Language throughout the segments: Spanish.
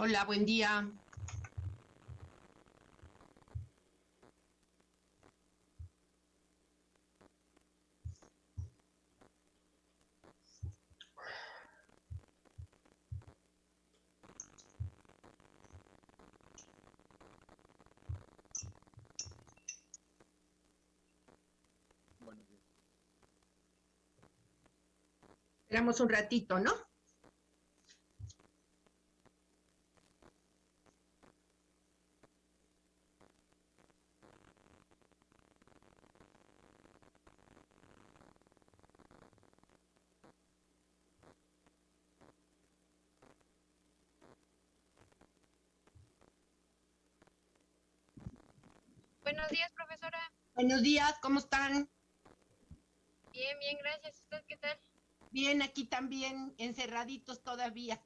Hola, buen día. Esperamos un ratito, ¿no? Buenos días, profesora. Buenos días, ¿cómo están? Bien, bien, gracias. ¿Usted qué tal? Bien, aquí también, encerraditos todavía.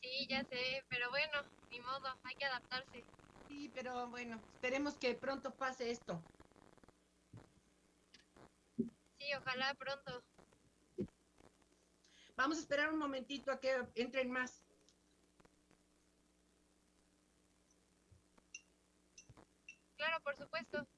Sí, ya sé, pero bueno, ni modo, hay que adaptarse. Sí, pero bueno, esperemos que pronto pase esto. Sí, ojalá pronto. Vamos a esperar un momentito a que entren más. Por supuesto.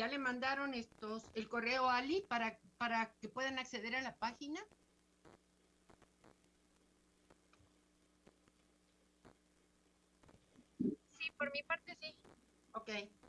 Ya le mandaron estos el correo a Ali para, para que puedan acceder a la página. Sí, por mi parte sí. Ok.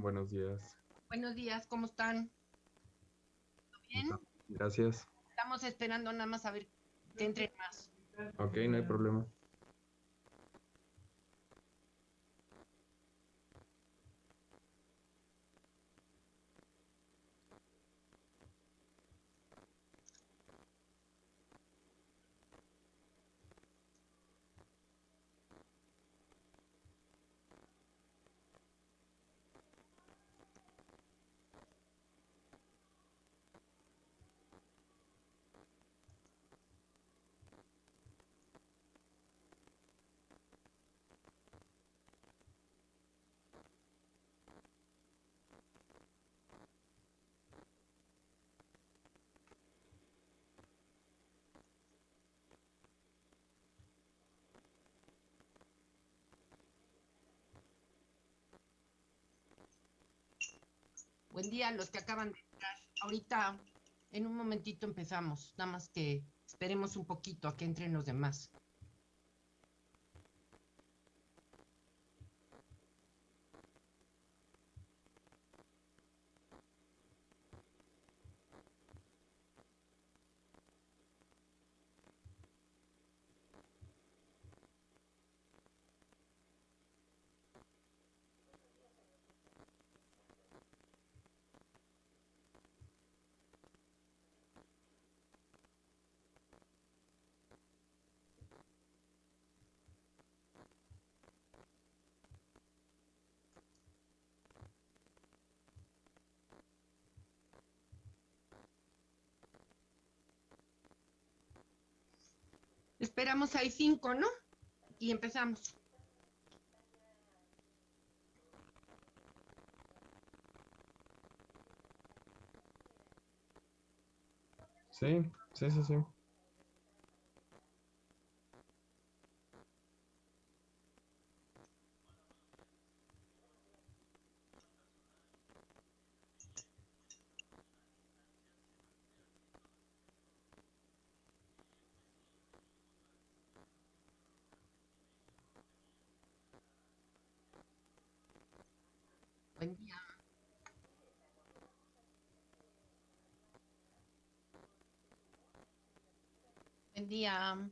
Buenos días. Buenos días, ¿cómo están? ¿Todo bien? Gracias. Estamos esperando nada más a ver que entren más. Ok, no hay problema. Buen día los que acaban de entrar. Ahorita, en un momentito empezamos. Nada más que esperemos un poquito a que entren los demás. Esperamos ahí cinco, ¿no? Y empezamos. Sí, sí, sí, sí. Buen día.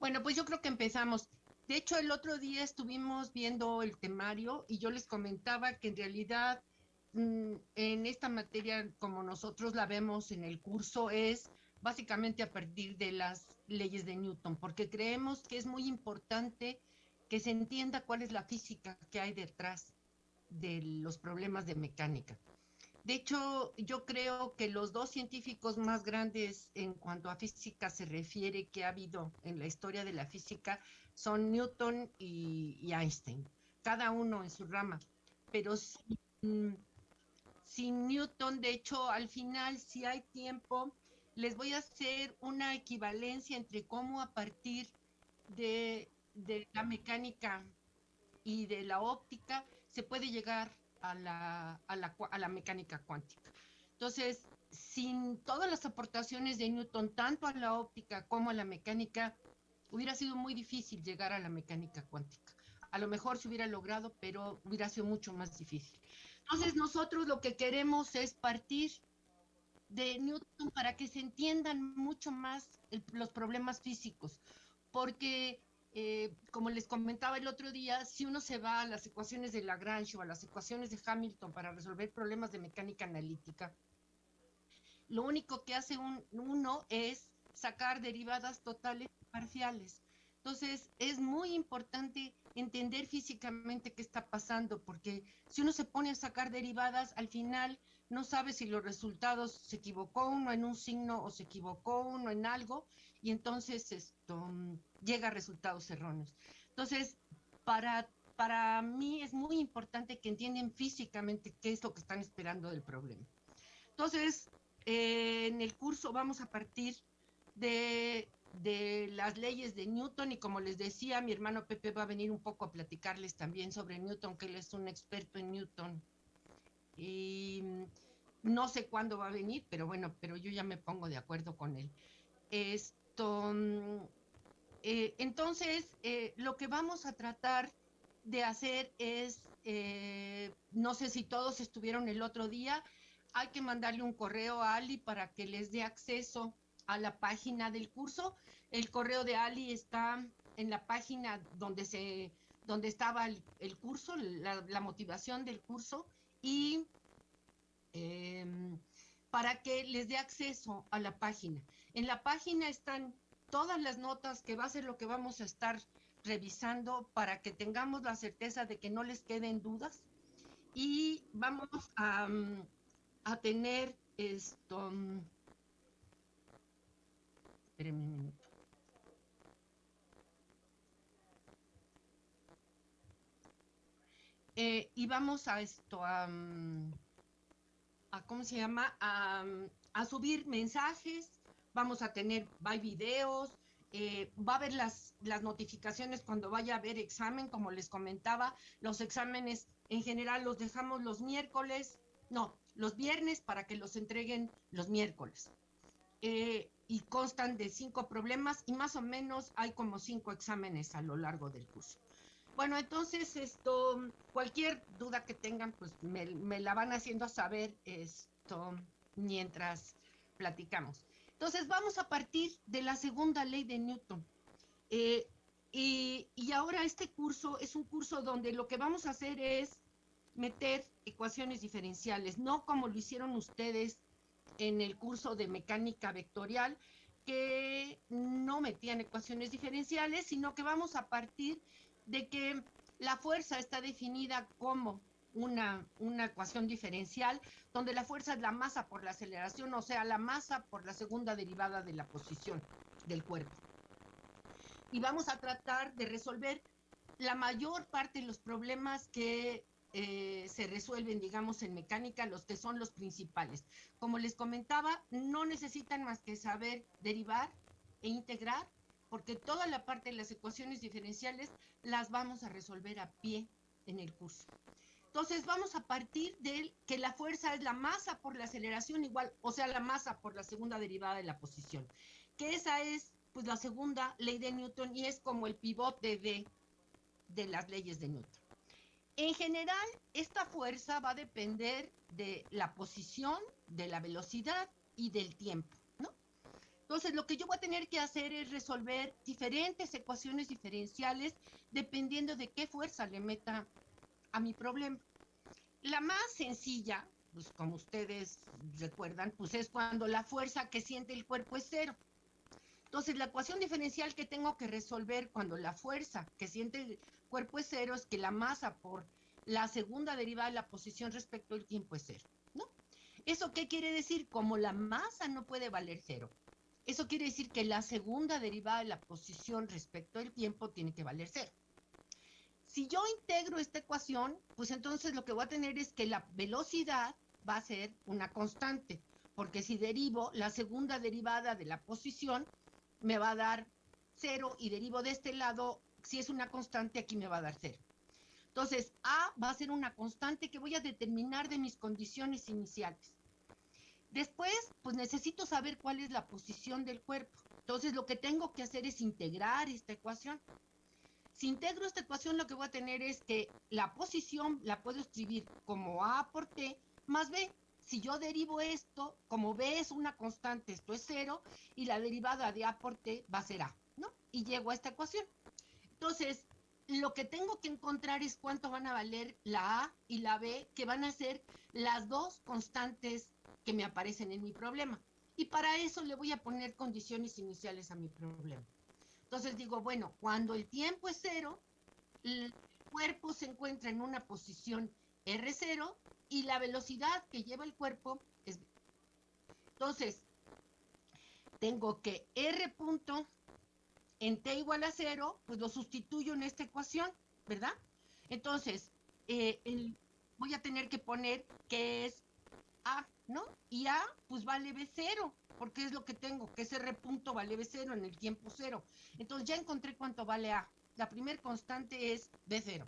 Bueno, pues yo creo que empezamos. De hecho, el otro día estuvimos viendo el temario y yo les comentaba que en realidad mm, en esta materia, como nosotros la vemos en el curso, es básicamente a partir de las leyes de Newton, porque creemos que es muy importante que se entienda cuál es la física que hay detrás de los problemas de mecánica. De hecho, yo creo que los dos científicos más grandes en cuanto a física se refiere que ha habido en la historia de la física son Newton y, Einstein, cada uno en su rama. Pero sin, sin, Newton, de hecho, al final, si hay tiempo, les voy a hacer una equivalencia entre cómo a partir de, de la mecánica y de la óptica se puede llegar a la, a la, a la mecánica cuántica. Entonces, sin todas las aportaciones de Newton, tanto a la óptica como a la mecánica, hubiera sido muy difícil llegar a la mecánica cuántica. A lo mejor se hubiera logrado, pero hubiera sido mucho más difícil. Entonces, nosotros lo que queremos es partir de Newton para que se entiendan mucho más el, los problemas físicos, porque eh, como les comentaba el otro día, si uno se va a las ecuaciones de Lagrange o a las ecuaciones de Hamilton para resolver problemas de mecánica analítica, lo único que hace uno es sacar derivadas totales y parciales. Entonces, es muy importante entender físicamente qué está pasando, porque si uno se pone a sacar derivadas, al final no sabe si los resultados se equivocó uno en un signo o se equivocó uno en algo, y entonces esto llega a resultados erróneos. Entonces, para, para mí es muy importante que entiendan físicamente qué es lo que están esperando del problema. Entonces, eh, en el curso vamos a partir de, de las leyes de Newton y como les decía, mi hermano Pepe va a venir un poco a platicarles también sobre Newton, que él es un experto en Newton. Y no sé cuándo va a venir, pero bueno, pero yo ya me pongo de acuerdo con él. Es, Mm, eh, entonces, eh, lo que vamos a tratar de hacer es, eh, no sé si todos estuvieron el otro día, hay que mandarle un correo a Ali para que les dé acceso a la página del curso. El correo de Ali está en la página donde se donde estaba el, curso, la, motivación del curso y em, para que les dé acceso a la página. En la página están todas las notas que va a ser lo que vamos a estar revisando para que tengamos la certeza de que no les queden dudas y vamos a, mm, a tener esto. Mm, espérenme un minuto. Eh, y vamos a esto, a, mm, a ¿cómo se llama? A, a subir mensajes, vamos a tener, va videos, eh, va a haber las, las notificaciones cuando vaya a haber examen, como les comentaba, los exámenes en general los dejamos los miércoles, no, los viernes para que los entreguen los miércoles. Eh, y constan de cinco problemas y más o menos hay como cinco exámenes a lo largo del curso. Bueno, entonces esto, cualquier duda que tengan, pues me, me la van haciendo saber esto mientras platicamos. Entonces vamos a partir de la segunda ley de Newton. Eh, y, y, ahora este curso es un curso donde lo que vamos a hacer es meter ecuaciones diferenciales, no como lo hicieron ustedes en el curso de mecánica vectorial, que no metían ecuaciones diferenciales, sino que vamos a partir de que la fuerza está definida como una, una ecuación diferencial donde la fuerza es la masa por la aceleración, o sea, la masa por la segunda derivada de la posición del cuerpo. Y vamos a tratar de resolver la mayor parte de los problemas que eh, se resuelven, digamos, en mecánica, los que son los principales. Como les comentaba, no necesitan más que saber derivar e integrar, porque toda la parte de las ecuaciones diferenciales las vamos a resolver a pie en el curso. Entonces vamos a partir de que la fuerza es la masa por la aceleración igual, o sea, la masa por la segunda derivada de la posición. Que esa es pues la segunda ley de Newton y es como el pivote de, de las leyes de Newton. En general, esta fuerza va a depender de la posición, de la velocidad y del tiempo, ¿no? Entonces, lo que yo voy a tener que hacer es resolver diferentes ecuaciones diferenciales dependiendo de qué fuerza le meta a mi problema. La más sencilla, pues como ustedes recuerdan, pues es cuando la fuerza que siente el cuerpo es cero. Entonces, la ecuación diferencial que tengo que resolver cuando la fuerza que siente el cuerpo es cero es que la masa por la segunda derivada de la posición respecto al tiempo es cero, ¿no? ¿Eso qué quiere decir? Como la masa no puede valer cero, eso quiere decir que la segunda derivada de la posición respecto al tiempo tiene que valer cero. Si yo integro esta ecuación, pues entonces lo que voy a tener es que la velocidad va a ser una constante, porque si derivo la segunda derivada de la posición, me va a dar cero y derivo de este lado, si es una constante, aquí me va a dar cero. Entonces, A va a ser una constante que voy a determinar de mis condiciones iniciales. Después, pues necesito saber cuál es la posición del cuerpo. Entonces, lo que tengo que hacer es integrar esta ecuación. Si integro esta ecuación, lo que voy a tener es que la posición la puedo escribir como A por T más B. Si yo derivo esto, como B es una constante, esto es cero, y la derivada de A por T va a ser A, ¿no? Y llego a esta ecuación. Entonces, lo que tengo que encontrar es cuánto van a valer la A y la B, que van a ser las dos constantes que me aparecen en mi problema. Y para eso le voy a poner condiciones iniciales a mi problema. Entonces digo, bueno, cuando el tiempo es cero, el cuerpo se encuentra en una posición R0 y la velocidad que lleva el cuerpo es... Entonces, tengo que R punto en T igual a cero, pues lo sustituyo en esta ecuación, ¿verdad? Entonces, eh, voy a tener que poner que es A, ¿no? Y A, pues vale B0 porque es lo que tengo, que ese R punto vale B0 en el tiempo cero. Entonces ya encontré cuánto vale A. La primer constante es B0.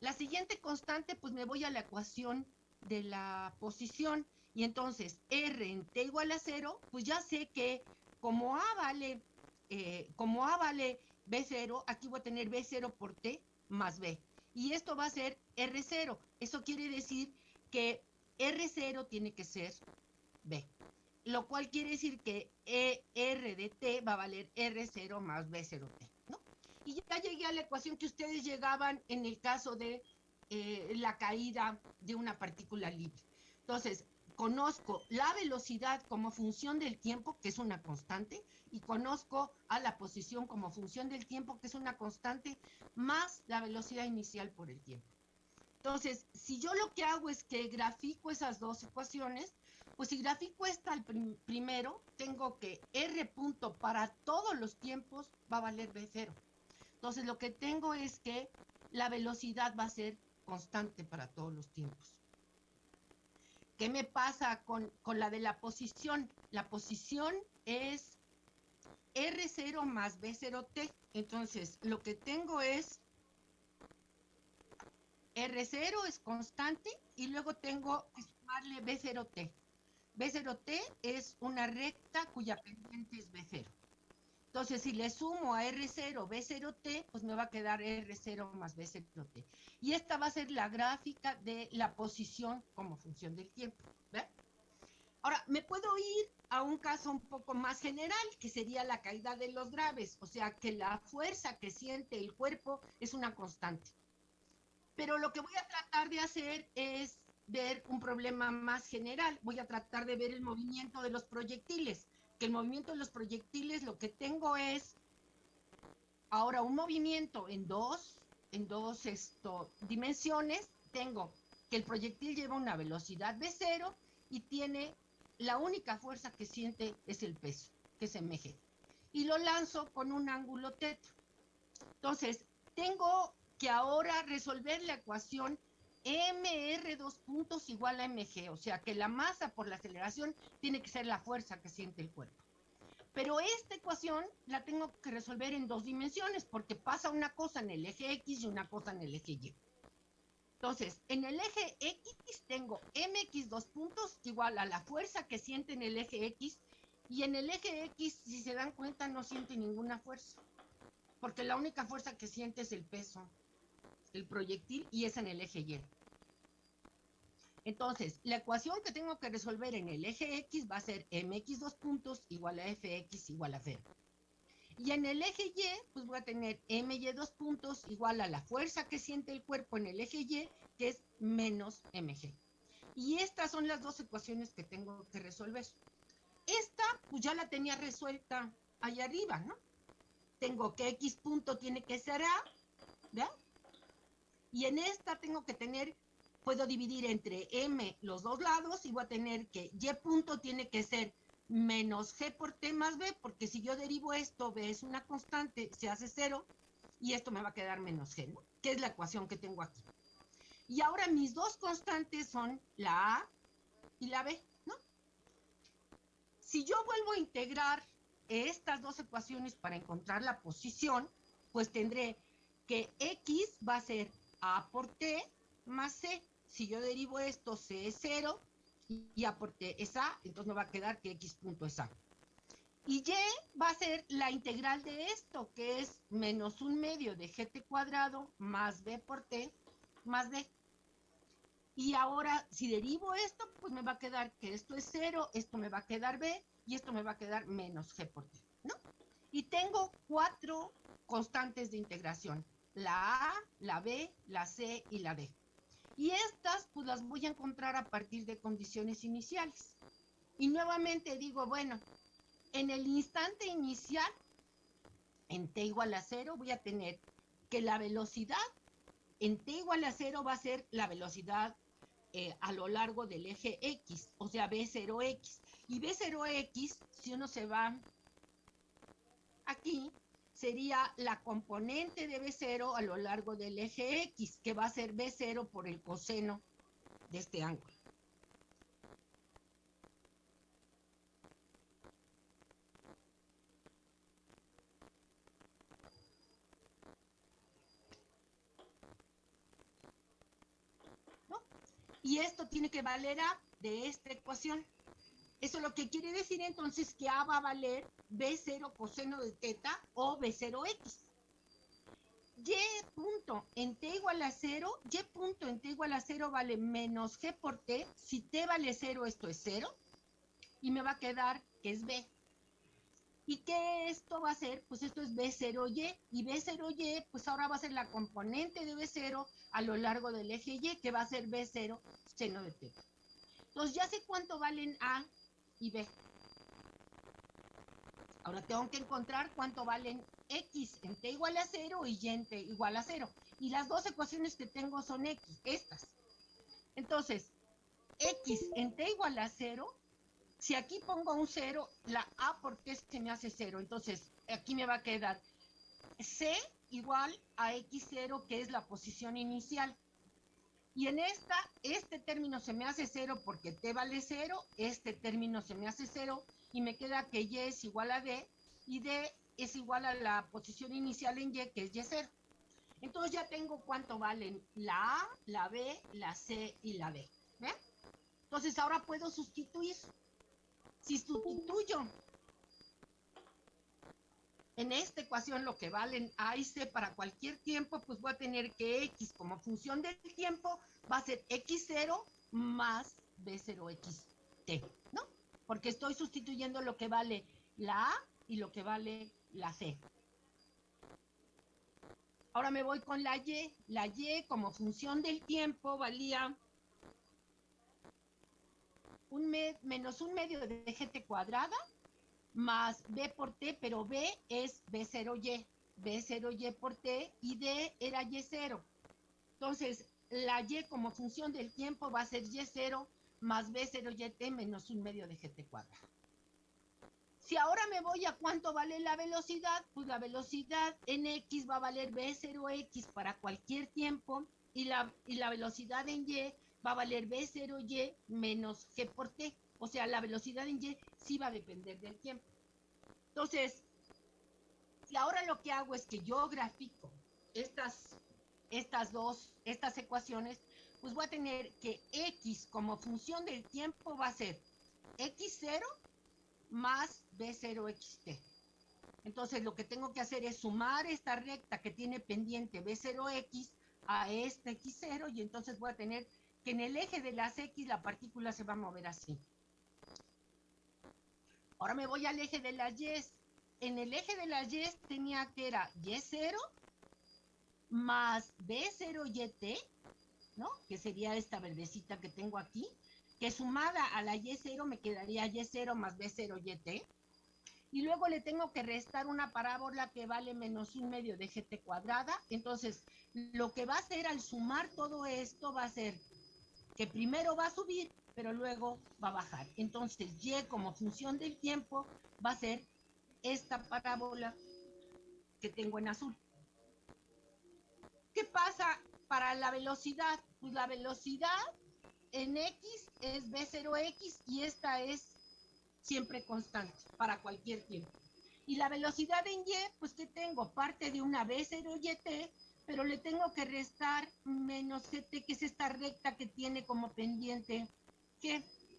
La siguiente constante, pues me voy a la ecuación de la posición. Y entonces R en T igual a 0, pues ya sé que como A vale, eh, como A vale B0, aquí voy a tener B0 por T más B. Y esto va a ser R0. Eso quiere decir que R0 tiene que ser B lo cual quiere decir que e R de T va a valer R0 más B0T, ¿no? Y ya llegué a la ecuación que ustedes llegaban en el caso de eh, la caída de una partícula libre. Entonces, conozco la velocidad como función del tiempo, que es una constante, y conozco a la posición como función del tiempo, que es una constante, más la velocidad inicial por el tiempo. Entonces, si yo lo que hago es que grafico esas dos ecuaciones, pues si grafico esta al primero, tengo que R punto para todos los tiempos va a valer B0. Entonces lo que tengo es que la velocidad va a ser constante para todos los tiempos. ¿Qué me pasa con, con la de la posición? La posición es R0 más B0T. Entonces, lo que tengo es R0 es constante y luego tengo que sumarle B0T. B0T es una recta cuya pendiente es B0. Entonces, si le sumo a R0 B0T, pues me va a quedar R0 más B0T. Y esta va a ser la gráfica de la posición como función del tiempo. Ahora, me puedo ir a un caso un poco más general, que sería la caída de los graves, o sea, que la fuerza que siente el cuerpo es una constante. Pero lo que voy a tratar de hacer es ver un problema más general. Voy a tratar de ver el movimiento de los proyectiles. Que el movimiento de los proyectiles lo que tengo es ahora un movimiento en dos, en dos esto, dimensiones. Tengo que el proyectil lleva una velocidad de cero y tiene la única fuerza que siente es el peso, que es mg. Y lo lanzo con un ángulo teta. Entonces, tengo que ahora resolver la ecuación mr dos puntos igual a mg, o sea que la masa por la aceleración tiene que ser la fuerza que siente el cuerpo. Pero esta ecuación la tengo que resolver en dos dimensiones porque pasa una cosa en el eje X y una cosa en el eje Y. Entonces, en el eje X tengo mx dos puntos igual a la fuerza que siente en el eje X y en el eje X, si se dan cuenta, no siente ninguna fuerza porque la única fuerza que siente es el peso el proyectil y es en el eje Y. Entonces, la ecuación que tengo que resolver en el eje X va a ser mx dos puntos igual a fx igual a 0. Y en el eje Y, pues voy a tener my dos puntos igual a la fuerza que siente el cuerpo en el eje Y, que es menos mg. Y estas son las dos ecuaciones que tengo que resolver. Esta, pues ya la tenía resuelta allá arriba, ¿no? Tengo que x punto tiene que ser a, ¿verdad? Y en esta tengo que tener, puedo dividir entre m los dos lados y voy a tener que y punto tiene que ser menos g por t más b, porque si yo derivo esto, b es una constante, se hace cero, y esto me va a quedar menos g, ¿no? que es la ecuación que tengo aquí. Y ahora mis dos constantes son la a y la b, ¿no? Si yo vuelvo a integrar estas dos ecuaciones para encontrar la posición, pues tendré que x va a ser a por T más C. Si yo derivo esto, C es 0 y A por T es A, entonces me va a quedar que X punto es A. Y Y va a ser la integral de esto, que es menos un medio de GT cuadrado más B por T más D. Y ahora, si derivo esto, pues me va a quedar que esto es 0, esto me va a quedar B y esto me va a quedar menos G por T, ¿no? Y tengo cuatro constantes de integración la A, la B, la C y la D. Y estas pues las voy a encontrar a partir de condiciones iniciales. Y nuevamente digo, bueno, en el instante inicial, en t igual a cero, voy a tener que la velocidad en t igual a cero va a ser la velocidad eh, a lo largo del eje X, o sea, B0X. Y B0X, si uno se va aquí, sería la componente de B0 a lo largo del eje X, que va a ser B0 por el coseno de este ángulo. Y esto tiene que valer A de esta ecuación. Eso lo que quiere decir entonces que A va a valer B0 coseno de teta o B0X. Y punto en T igual a 0, Y punto en T igual a 0 vale menos G por T. Si T vale 0, esto es 0. Y me va a quedar que es B. ¿Y qué esto va a ser? Pues esto es B0Y. Y B0Y, pues ahora va a ser la componente de B0 a lo largo del eje Y, que va a ser B0 seno de teta. Entonces ya sé cuánto valen A y B. Ahora tengo que encontrar cuánto valen X en T igual a 0 y Y en T igual a 0. Y las dos ecuaciones que tengo son X, estas. Entonces, X en T igual a 0, si aquí pongo un 0, la A por T se me hace 0. Entonces, aquí me va a quedar C igual a X0, que es la posición inicial. Y en esta, este término se me hace cero porque t vale cero, este término se me hace cero y me queda que y es igual a d y d es igual a la posición inicial en y, que es y cero. Entonces ya tengo cuánto valen la A, la B, la C y la D. ¿Ven? Entonces ahora puedo sustituir. Si sustituyo en esta ecuación lo que valen A y C para cualquier tiempo, pues voy a tener que X como función del tiempo va a ser X0 más B0XT, ¿no? Porque estoy sustituyendo lo que vale la A y lo que vale la C. Ahora me voy con la Y. La Y como función del tiempo valía un menos un medio de gt cuadrada más b por t, pero b es b0y, b0y por t y d era y0. Entonces, la y como función del tiempo va a ser y0 más b0yt menos un medio de gt cuadrado. Si ahora me voy a cuánto vale la velocidad, pues la velocidad en x va a valer b0x para cualquier tiempo y la, y la velocidad en y va a valer b0y menos g por t. O sea, la velocidad en y sí va a depender del tiempo. Entonces, si ahora lo que hago es que yo grafico estas, estas dos, estas ecuaciones, pues voy a tener que x como función del tiempo va a ser x0 más b0xt. Entonces lo que tengo que hacer es sumar esta recta que tiene pendiente b0x a este x0 y entonces voy a tener que en el eje de las x la partícula se va a mover así. Ahora me voy al eje de las y. En el eje de las y tenía que era y0 más b0yt, ¿no? Que sería esta verdecita que tengo aquí, que sumada a la y0 me quedaría y0 más b0yt. Y luego le tengo que restar una parábola que vale menos un medio de gt cuadrada. Entonces, lo que va a hacer al sumar todo esto va a ser que primero va a subir, pero luego va a bajar. Entonces, y como función del tiempo va a ser esta parábola que tengo en azul. ¿Qué pasa para la velocidad? Pues la velocidad en X es B0X y esta es siempre constante para cualquier tiempo. Y la velocidad en Y, pues que tengo parte de una B0YT pero le tengo que restar menos gt, que es esta recta que tiene como pendiente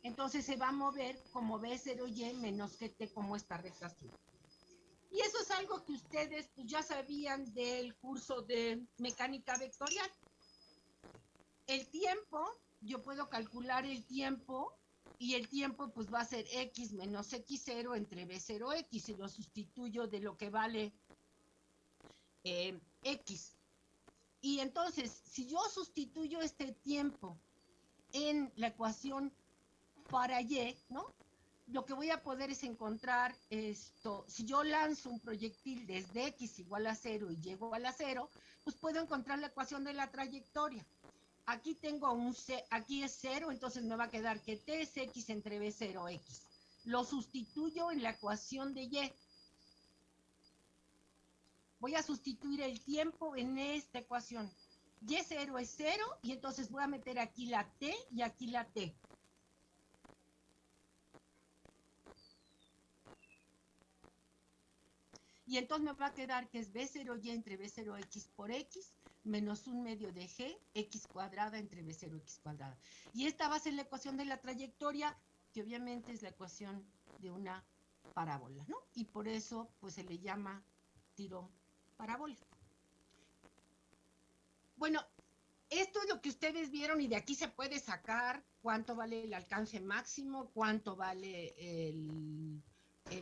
entonces se va a mover como b0y menos gt como esta recta. Y eso es algo que ustedes pues, ya sabían del curso de mecánica vectorial. El tiempo, yo puedo calcular el tiempo y el tiempo pues va a ser x menos x0 entre b0x y lo sustituyo de lo que vale eh, x. Y entonces, si yo sustituyo este tiempo en la ecuación para y, ¿no? Lo que voy a poder es encontrar esto, si yo lanzo un proyectil desde x igual a cero y llego a la cero, pues puedo encontrar la ecuación de la trayectoria. Aquí tengo un c, aquí es cero, entonces me va a quedar que t es x entre b0x. Lo sustituyo en la ecuación de y voy a sustituir el tiempo en esta ecuación. Y0 es 0 y entonces voy a meter aquí la T y aquí la T. Y entonces me va a quedar que es B0Y entre B0X por X menos un medio de G, X cuadrada entre B0X cuadrada. Y esta va a ser la ecuación de la trayectoria, que obviamente es la ecuación de una parábola, ¿no? Y por eso, pues se le llama tiro parábola. Bueno, esto es lo que ustedes vieron y de aquí se puede sacar cuánto vale el alcance máximo, cuánto vale el,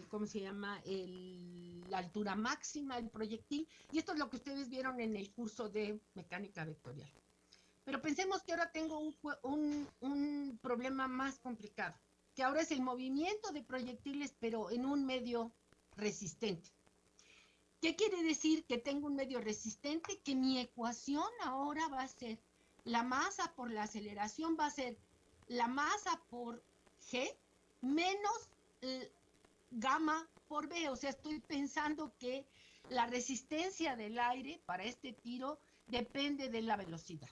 ¿cómo se llama? la altura máxima del proyectil. Y esto es lo que ustedes vieron en el curso de mecánica vectorial. Pero pensemos que ahora tengo un, un problema más complicado, que ahora es el movimiento de proyectiles, pero en un medio resistente. ¿Qué quiere decir que tengo un medio resistente? Que mi ecuación ahora va a ser la masa por la aceleración va a ser la masa por G menos gamma por B. O sea, estoy pensando que la resistencia del aire para este tiro depende de la velocidad.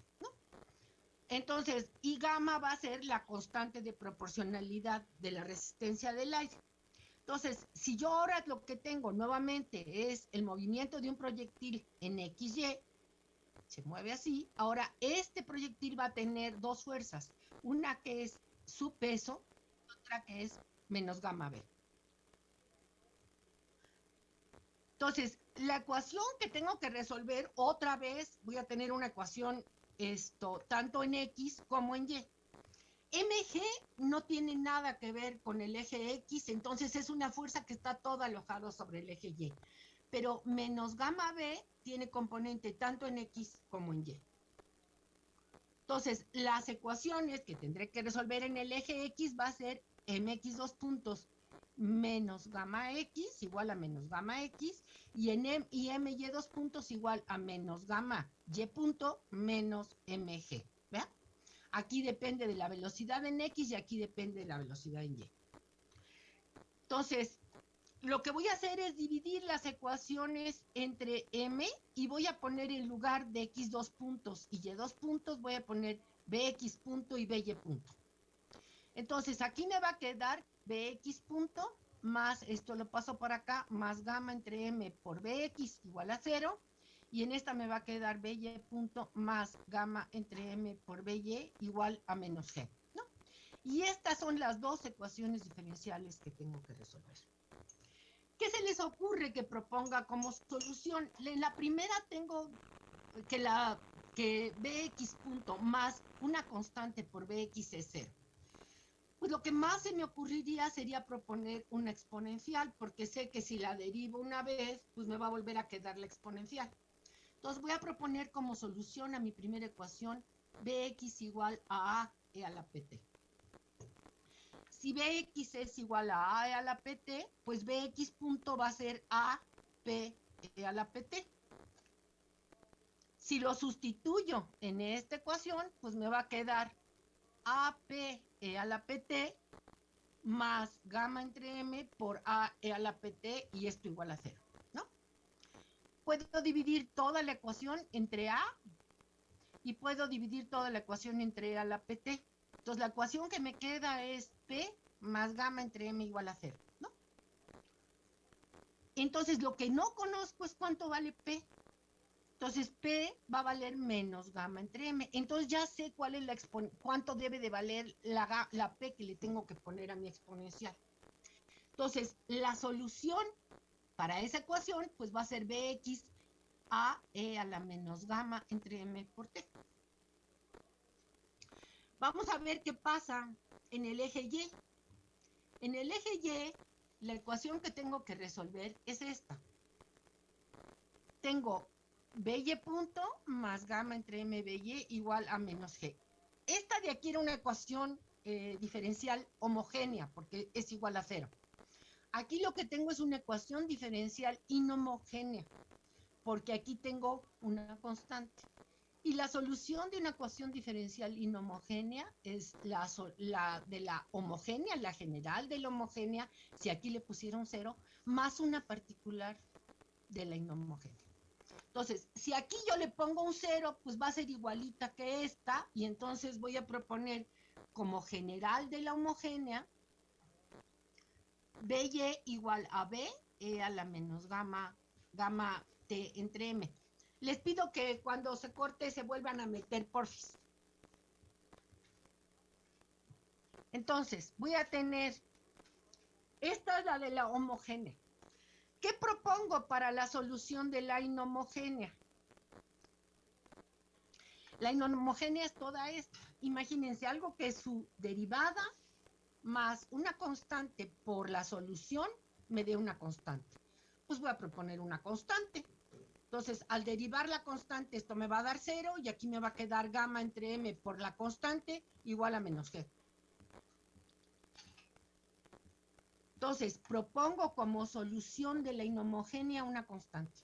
Entonces, y gamma va a ser la constante de proporcionalidad de la resistencia del aire. Entonces, si yo ahora lo que tengo nuevamente es el movimiento de un proyectil en XY, se mueve así, ahora este proyectil va a tener dos fuerzas, una que es su peso, otra que es menos gamma B. Entonces, la ecuación que tengo que resolver, otra vez voy a tener una ecuación esto, tanto en X como en Y. MG no tiene nada que ver con el eje X, entonces es una fuerza que está todo alojado sobre el eje Y. Pero menos gamma B tiene componente tanto en X como en Y. Entonces, las ecuaciones que tendré que resolver en el eje X va a ser mx dos puntos menos gamma x igual a menos gamma x y en m y my dos puntos igual a menos gamma y punto menos mg. Aquí depende de la velocidad en X y aquí depende de la velocidad en Y. Entonces, lo que voy a hacer es dividir las ecuaciones entre M y voy a poner en lugar de X dos puntos y Y dos puntos, voy a poner BX punto y BY punto. Entonces, aquí me va a quedar BX punto más, esto lo paso por acá, más gamma entre M por BX igual a cero y en esta me va a quedar BY punto más gamma entre M por BY igual a menos G, ¿no? Y estas son las dos ecuaciones diferenciales que tengo que resolver. ¿Qué se les ocurre que proponga como solución? En la primera tengo que, la, que BX punto más una constante por BX es cero. Pues lo que más se me ocurriría sería proponer una exponencial, porque sé que si la derivo una vez, pues me va a volver a quedar la exponencial. Entonces voy a proponer como solución a mi primera ecuación Bx igual a A e a la PT. Si Bx es igual a A e a la PT, pues Bx punto va a ser A P e a la PT. Si lo sustituyo en esta ecuación, pues me va a quedar AP e a la PT más gamma entre M por A e a la PT y esto igual a cero puedo dividir toda la ecuación entre A y puedo dividir toda la ecuación entre A la PT. Entonces la ecuación que me queda es P más gamma entre M igual a cero, ¿no? Entonces lo que no conozco es cuánto vale P. Entonces P va a valer menos gamma entre M. Entonces ya sé cuál es la cuánto debe de valer la, la P que le tengo que poner a mi exponencial. Entonces la solución para esa ecuación, pues va a ser Bx a e a la menos gamma entre m por t. Vamos a ver qué pasa en el eje y. En el eje y, la ecuación que tengo que resolver es esta. Tengo by punto más gamma entre m by igual a menos g. Esta de aquí era una ecuación eh, diferencial homogénea porque es igual a cero. Aquí lo que tengo es una ecuación diferencial inhomogénea, porque aquí tengo una constante. Y la solución de una ecuación diferencial inhomogénea es la, de la homogénea, la general de la homogénea, si aquí le pusieron cero, más una particular de la inhomogénea. Entonces, si aquí yo le pongo un cero, pues va a ser igualita que esta, y entonces voy a proponer como general de la homogénea BY igual a B e a la menos gamma, gamma T entre M. Les pido que cuando se corte se vuelvan a meter porfis. Entonces, voy a tener, esta es la de la homogénea. ¿Qué propongo para la solución de la inhomogénea? La inhomogénea es toda esta. Imagínense algo que su derivada más una constante por la solución me dé una constante. Pues voy a proponer una constante. Entonces, al derivar la constante, esto me va a dar cero y aquí me va a quedar gamma entre m por la constante igual a menos g. Entonces, propongo como solución de la inhomogénea una constante.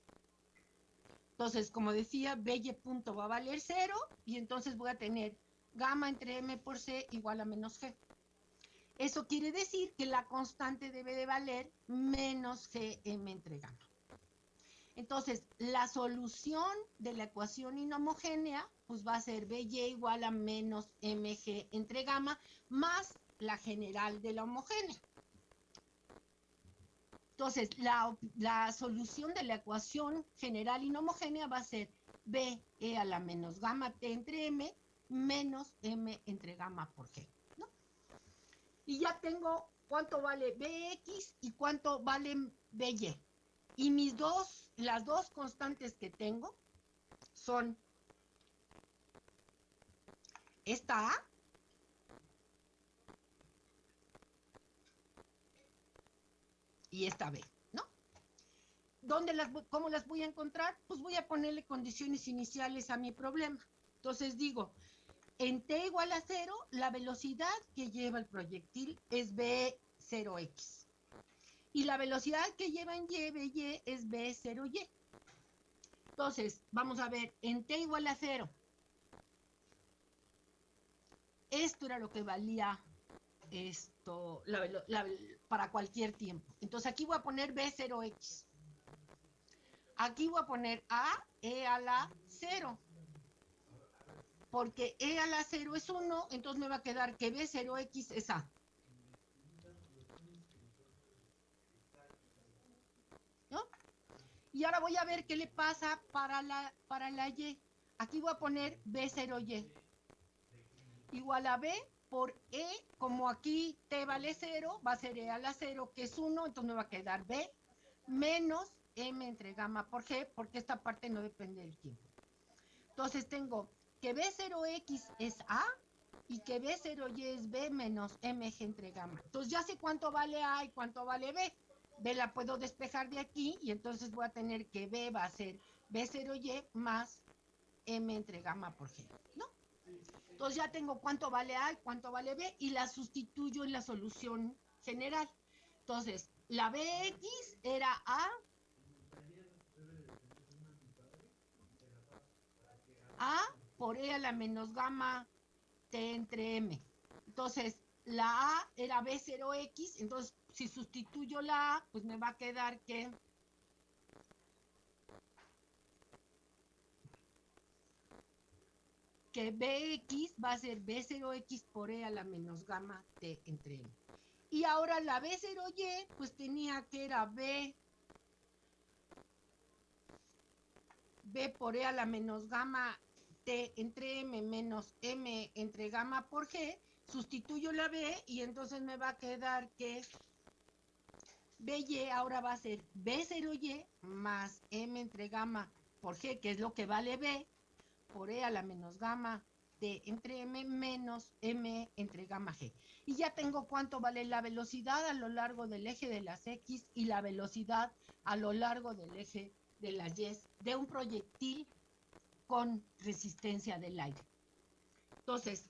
Entonces, como decía, BY punto va a valer cero y entonces voy a tener gamma entre m por c igual a menos g. Eso quiere decir que la constante debe de valer menos Gm entre gamma. Entonces, la solución de la ecuación inhomogénea, pues va a ser BY igual a menos MG entre gamma más la general de la homogénea. Entonces, la, la, solución de la ecuación general inhomogénea va a ser B e a la menos gamma T entre M menos M entre gamma por G. Y ya tengo cuánto vale BX y cuánto vale BY. Y mis dos, las dos constantes que tengo son esta A y esta B, ¿no? ¿Dónde las, ¿Cómo las voy a encontrar? Pues voy a ponerle condiciones iniciales a mi problema. Entonces digo, en t igual a cero, la velocidad que lleva el proyectil es b0x. Y la velocidad que lleva en y, by, es b0y. Entonces, vamos a ver, en t igual a cero, esto era lo que valía esto para cualquier tiempo. Entonces aquí voy a poner B0X. Aquí voy a poner A, E a la 0. Porque E a la 0 es 1, entonces me va a quedar que B0X es A. ¿No? Y ahora voy a ver qué le pasa para la, para la Y. Aquí voy a poner B0Y. Igual a B por E, como aquí T vale 0, va a ser E a la 0, que es 1, entonces me va a quedar B, menos M entre gamma por G, porque esta parte no depende del tiempo. Entonces tengo que B0X es A y que B0Y es B menos MG entre gamma. Entonces ya sé cuánto vale A y cuánto vale B. B la puedo despejar de aquí y entonces voy a tener que B va a ser B0Y más M entre gamma por G, ¿no? Entonces ya tengo cuánto vale A y cuánto vale B y la sustituyo en la solución general. Entonces, la BX era A. A por E a la menos gamma T entre M. Entonces, la A era B0X, entonces si sustituyo la A, pues me va a quedar que que Bx va a ser B0x por E a la menos gamma T entre M. Y ahora la B0y, pues tenía que era B, B por E a la menos gamma T entre M menos M entre gamma por G, sustituyo la B y entonces me va a quedar que BY ahora va a ser B0Y más M entre gamma por G, que es lo que vale B, por E a la menos gamma T entre M menos M entre gamma G. Y ya tengo cuánto vale la velocidad a lo largo del eje de las X y la velocidad a lo largo del eje de las Y de un proyectil con resistencia del aire. Entonces,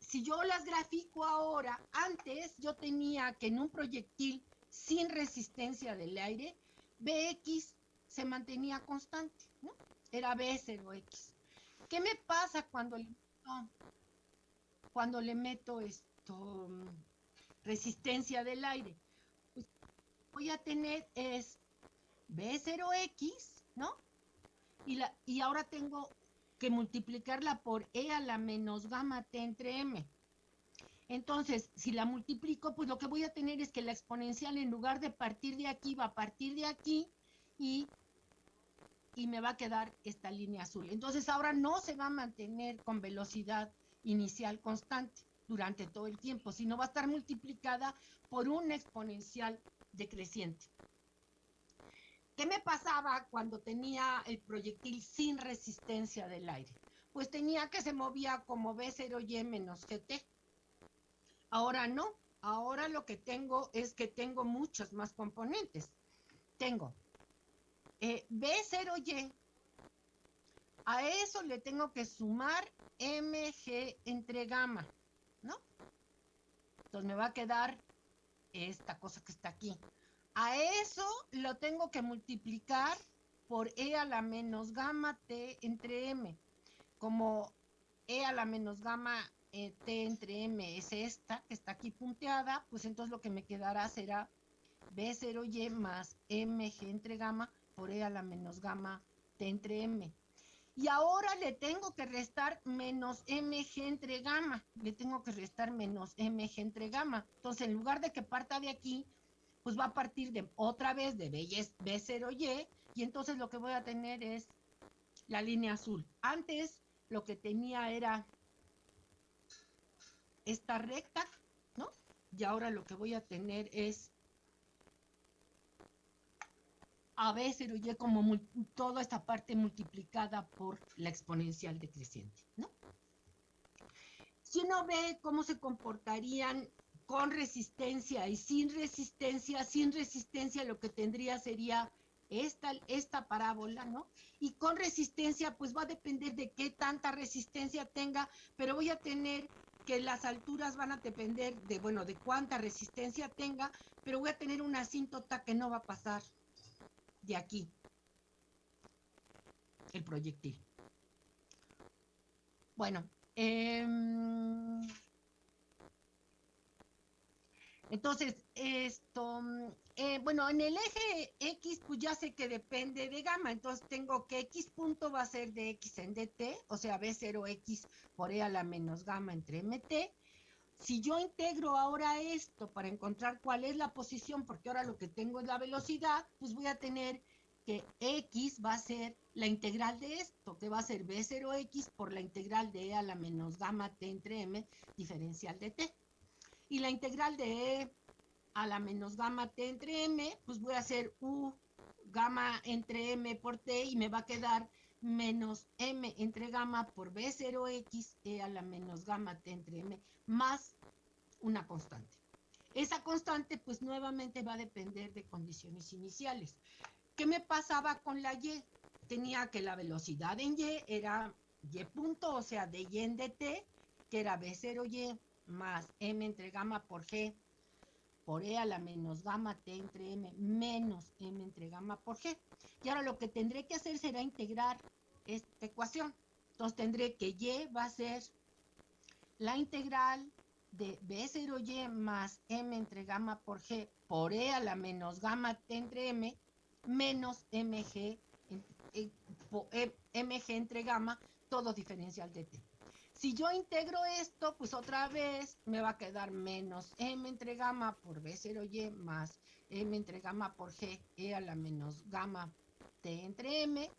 si yo las grafico ahora, antes yo tenía que en un proyectil sin resistencia del aire, Bx se mantenía constante, ¿no? Era B0X. ¿Qué me pasa cuando le meto, cuando le meto esto resistencia del aire? Pues voy a tener es B0X, ¿no? Y, la, y ahora tengo que multiplicarla por E a la menos gamma T entre M. Entonces, si la multiplico, pues lo que voy a tener es que la exponencial en lugar de partir de aquí va a partir de aquí y y me va a quedar esta línea azul. Entonces ahora no se va a mantener con velocidad inicial constante durante todo el tiempo, sino va a estar multiplicada por un exponencial decreciente. ¿Qué me pasaba cuando tenía el proyectil sin resistencia del aire? Pues tenía que se movía como B0Y menos GT. Ahora no, ahora lo que tengo es que tengo muchos más componentes. Tengo eh, B0Y, a eso le tengo que sumar MG entre gamma, ¿no? Entonces me va a quedar esta cosa que está aquí. A eso lo tengo que multiplicar por E a la menos gamma T entre M. Como E a la menos gamma eh, T entre M es esta, que está aquí punteada, pues entonces lo que me quedará será B0Y más MG entre gamma por E a la menos gamma T entre M. Y ahora le tengo que restar menos mg entre gamma. Le tengo que restar menos mg entre gamma. Entonces, en lugar de que parta de aquí, pues va a partir de otra vez de B0Y. Y entonces lo que voy a tener es la línea azul. Antes lo que tenía era esta recta, ¿no? Y ahora lo que voy a tener es a B0Y como toda esta parte multiplicada por la exponencial decreciente, ¿no? Si uno ve cómo se comportarían con resistencia y sin resistencia, sin resistencia lo que tendría sería esta, esta parábola, ¿no? Y con resistencia, pues va a depender de qué tanta resistencia tenga, pero voy a tener que las alturas van a depender de, bueno, de cuánta resistencia tenga, pero voy a tener una asíntota que no va a pasar de aquí, el proyectil. Bueno, em, entonces, esto, eh, bueno, en el eje X, pues ya sé que depende de gamma, entonces tengo que X punto va a ser de X en DT, o sea, B0X por E a la menos gamma entre MT. Si yo integro ahora esto para encontrar cuál es la posición, porque ahora lo que tengo es la velocidad, pues voy a tener que X va a ser la integral de esto, que va a ser B0X por la integral de E a la menos gamma T entre M diferencial de T. Y la integral de E a la menos gamma T entre M, pues voy a hacer U gamma entre M por T y me va a quedar menos M entre gamma por B0X E a la menos gamma T entre M más una constante. Esa constante pues nuevamente va a depender de condiciones iniciales. ¿Qué me pasaba con la Y? Tenía que la velocidad en Y era Y punto, o sea, de Y en dt, que era B0Y más M entre gamma por G por E a la menos gamma T entre M menos M entre gamma por G. Y ahora lo que tendré que hacer será integrar esta ecuación. Entonces tendré que Y va a ser la integral de B0Y más M entre gamma por G por E a la menos gamma T entre M menos MG, MG entre gamma, todo diferencial de T. Si yo integro esto, pues otra vez me va a quedar menos m entre gamma por b0y más m entre gamma por g e a la menos gamma t entre m,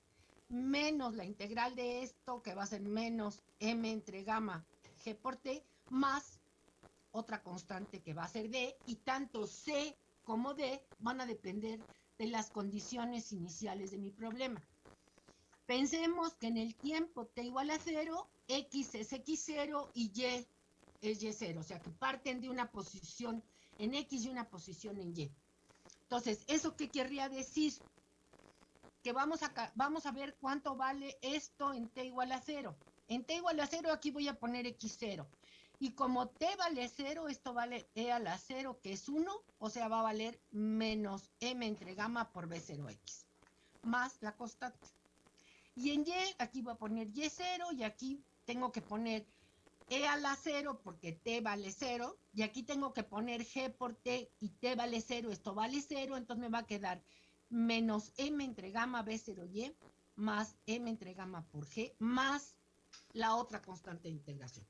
menos la integral de esto, que va a ser menos m entre gamma g por t, más otra constante que va a ser d, y tanto c como d van a depender de las condiciones iniciales de mi problema. Pensemos que en el tiempo t igual a 0, X es X0 y Y es Y0, o sea que parten de una posición en X y una posición en Y. Entonces, ¿eso qué querría decir? Que vamos a, vamos a ver cuánto vale esto en T igual a 0. En T igual a 0 aquí voy a poner X0. Y como T vale 0, esto vale E a la 0, que es 1, o sea, va a valer menos M entre gamma por B0X, más la constante. Y en Y, aquí voy a poner Y0 y aquí tengo que poner E a la 0 porque T vale 0, y aquí tengo que poner G por T y T vale 0, esto vale 0, entonces me va a quedar menos M entre gamma B0Y más M entre gamma por G más la otra constante de integración.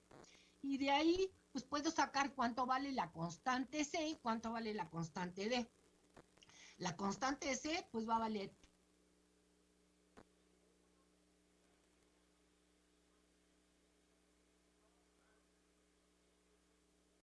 Y de ahí, pues puedo sacar cuánto vale la constante C y cuánto vale la constante D. La constante C, pues va a valer